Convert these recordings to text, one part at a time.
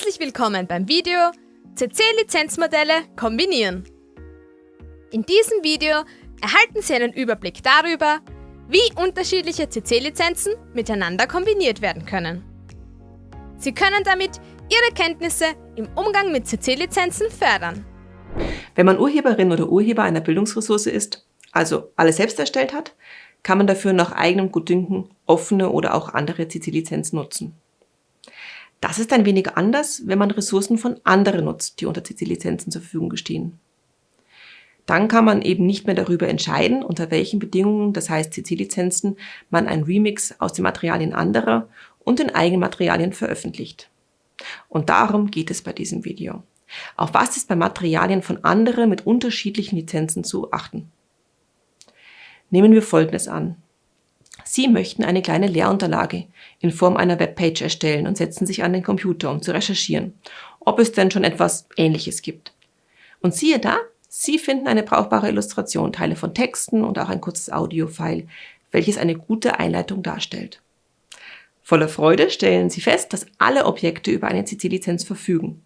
Herzlich willkommen beim Video CC-Lizenzmodelle kombinieren. In diesem Video erhalten Sie einen Überblick darüber, wie unterschiedliche CC-Lizenzen miteinander kombiniert werden können. Sie können damit Ihre Kenntnisse im Umgang mit CC-Lizenzen fördern. Wenn man Urheberin oder Urheber einer Bildungsressource ist, also alles selbst erstellt hat, kann man dafür nach eigenem Gutdünken offene oder auch andere CC-Lizenzen nutzen. Das ist ein wenig anders, wenn man Ressourcen von anderen nutzt, die unter CC-Lizenzen zur Verfügung stehen. Dann kann man eben nicht mehr darüber entscheiden, unter welchen Bedingungen, das heißt CC-Lizenzen, man ein Remix aus den Materialien anderer und den eigenen Materialien veröffentlicht. Und darum geht es bei diesem Video. Auf was ist bei Materialien von anderen mit unterschiedlichen Lizenzen zu achten? Nehmen wir Folgendes an. Sie möchten eine kleine Lehrunterlage in Form einer Webpage erstellen und setzen sich an den Computer, um zu recherchieren, ob es denn schon etwas Ähnliches gibt. Und siehe da, Sie finden eine brauchbare Illustration, Teile von Texten und auch ein kurzes Audiofile, welches eine gute Einleitung darstellt. Voller Freude stellen Sie fest, dass alle Objekte über eine CC-Lizenz verfügen.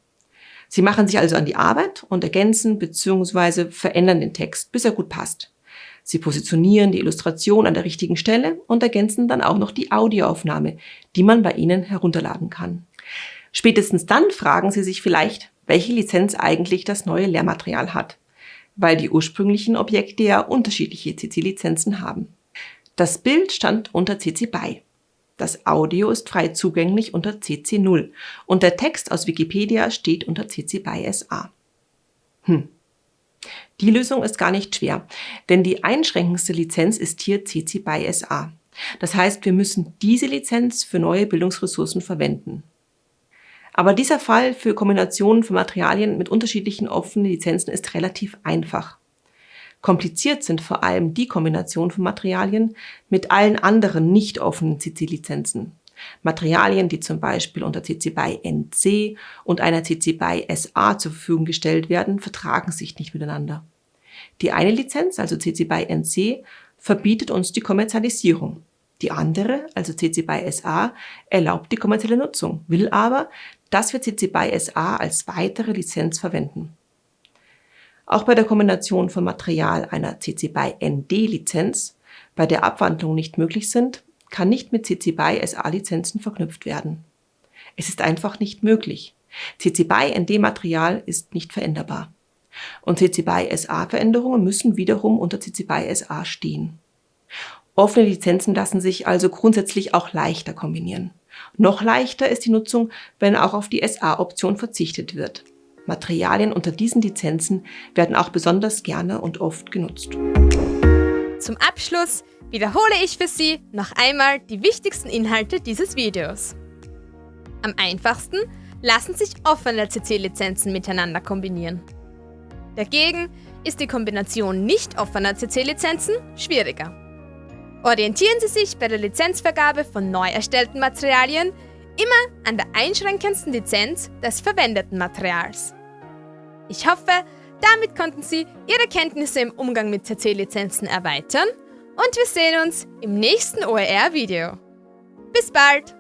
Sie machen sich also an die Arbeit und ergänzen bzw. verändern den Text, bis er gut passt. Sie positionieren die Illustration an der richtigen Stelle und ergänzen dann auch noch die Audioaufnahme, die man bei Ihnen herunterladen kann. Spätestens dann fragen Sie sich vielleicht, welche Lizenz eigentlich das neue Lehrmaterial hat, weil die ursprünglichen Objekte ja unterschiedliche CC-Lizenzen haben. Das Bild stand unter CC BY. Das Audio ist frei zugänglich unter CC 0 und der Text aus Wikipedia steht unter CC BY SA. Hm, die Lösung ist gar nicht schwer, denn die einschränkendste Lizenz ist hier CC BY SA. Das heißt, wir müssen diese Lizenz für neue Bildungsressourcen verwenden. Aber dieser Fall für Kombinationen von Materialien mit unterschiedlichen offenen Lizenzen ist relativ einfach. Kompliziert sind vor allem die Kombinationen von Materialien mit allen anderen nicht offenen CC-Lizenzen. Materialien, die zum Beispiel unter CC BY NC und einer CC BY SA zur Verfügung gestellt werden, vertragen sich nicht miteinander. Die eine Lizenz, also CC BY NC, verbietet uns die Kommerzialisierung. Die andere, also CC BY SA, erlaubt die kommerzielle Nutzung, will aber, dass wir CC BY SA als weitere Lizenz verwenden. Auch bei der Kombination von Material einer CC BY ND Lizenz, bei der Abwandlungen nicht möglich sind, kann nicht mit CC BY SA-Lizenzen verknüpft werden. Es ist einfach nicht möglich. CC BY ND-Material ist nicht veränderbar. Und CC BY SA-Veränderungen müssen wiederum unter CC BY SA stehen. Offene Lizenzen lassen sich also grundsätzlich auch leichter kombinieren. Noch leichter ist die Nutzung, wenn auch auf die SA-Option verzichtet wird. Materialien unter diesen Lizenzen werden auch besonders gerne und oft genutzt. Zum Abschluss wiederhole ich für Sie noch einmal die wichtigsten Inhalte dieses Videos. Am einfachsten lassen sich offene CC-Lizenzen miteinander kombinieren. Dagegen ist die Kombination nicht offener CC-Lizenzen schwieriger. Orientieren Sie sich bei der Lizenzvergabe von neu erstellten Materialien immer an der einschränkendsten Lizenz des verwendeten Materials. Ich hoffe, damit konnten Sie Ihre Kenntnisse im Umgang mit CC-Lizenzen erweitern und wir sehen uns im nächsten OER-Video. Bis bald!